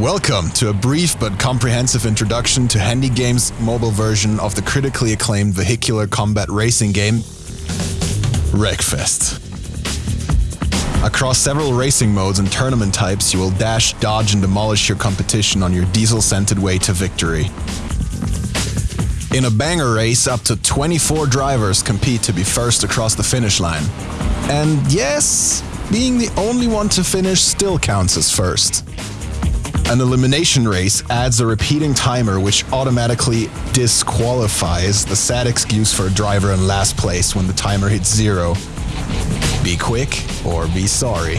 Welcome to a brief but comprehensive introduction to Handy Games' mobile version of the critically acclaimed vehicular combat racing game Wreckfest. Across several racing modes and tournament types, you will dash, dodge, and demolish your competition on your diesel scented way to victory. In a banger race, up to 24 drivers compete to be first across the finish line. And yes, being the only one to finish still counts as first. An elimination race adds a repeating timer which automatically disqualifies the sad excuse for a driver in last place when the timer hits zero. Be quick or be sorry.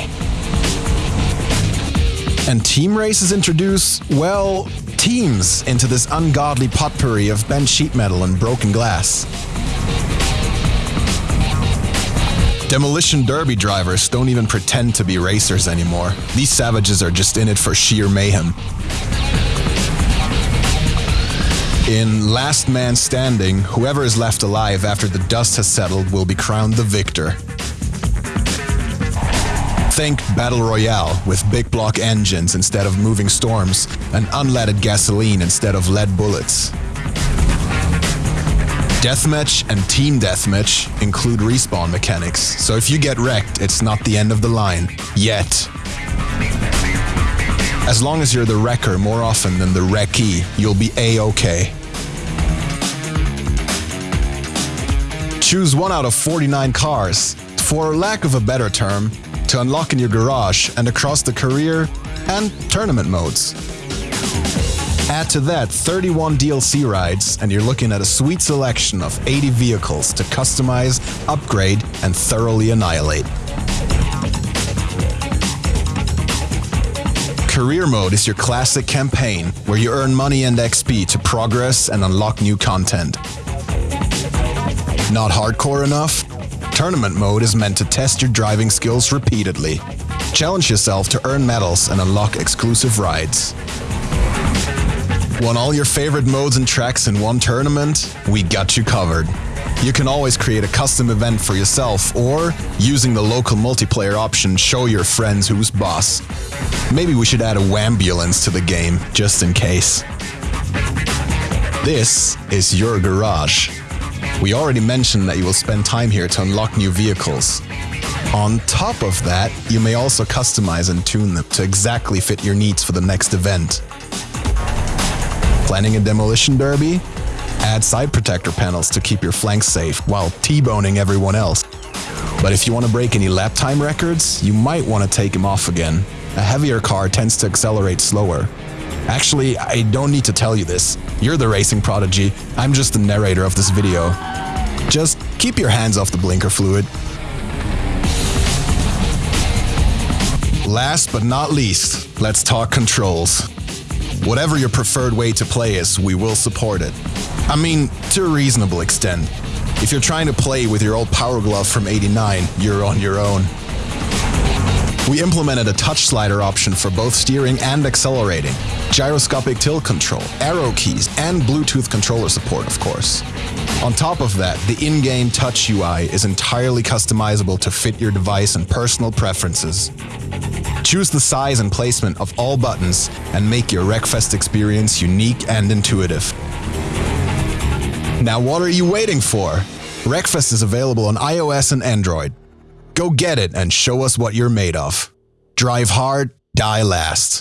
And team races introduce, well, teams into this ungodly potpourri of bent sheet metal and broken glass. Demolition Derby drivers don't even pretend to be racers anymore. These savages are just in it for sheer mayhem. In Last Man Standing, whoever is left alive after the dust has settled will be crowned the victor. Think Battle Royale with big block engines instead of moving storms and unleaded gasoline instead of lead bullets. Deathmatch and Team Deathmatch include respawn mechanics, so if you get wrecked, it's not the end of the line. Yet. As long as you're the wrecker more often than the wrecky, you'll be a-okay. Choose one out of 49 cars, for lack of a better term, to unlock in your garage and across the career and tournament modes. Add to that 31 DLC rides, and you're looking at a sweet selection of 80 vehicles to customize, upgrade, and thoroughly annihilate. Career Mode is your classic campaign, where you earn money and XP to progress and unlock new content. Not hardcore enough? Tournament Mode is meant to test your driving skills repeatedly. Challenge yourself to earn medals and unlock exclusive rides. Want all your favorite modes and tracks in one tournament? We got you covered. You can always create a custom event for yourself or, using the local multiplayer option, show your friends who's boss. Maybe we should add a Wambulance to the game, just in case. This is your garage. We already mentioned that you will spend time here to unlock new vehicles. On top of that, you may also customize and tune them to exactly fit your needs for the next event. Planning a demolition derby? Add side protector panels to keep your flanks safe while T-boning everyone else. But if you want to break any lap time records, you might want to take them off again. A heavier car tends to accelerate slower. Actually, I don't need to tell you this. You're the racing prodigy, I'm just the narrator of this video. Just keep your hands off the blinker fluid. Last but not least, let's talk controls. Whatever your preferred way to play is, we will support it. I mean, to a reasonable extent. If you're trying to play with your old Power Glove from 89, you're on your own. We implemented a touch slider option for both steering and accelerating, gyroscopic tilt control, arrow keys, and Bluetooth controller support, of course. On top of that, the in-game touch UI is entirely customizable to fit your device and personal preferences. Choose the size and placement of all buttons and make your Wreckfest experience unique and intuitive. Now what are you waiting for? Wreckfest is available on iOS and Android. Go get it and show us what you're made of. Drive hard, die last.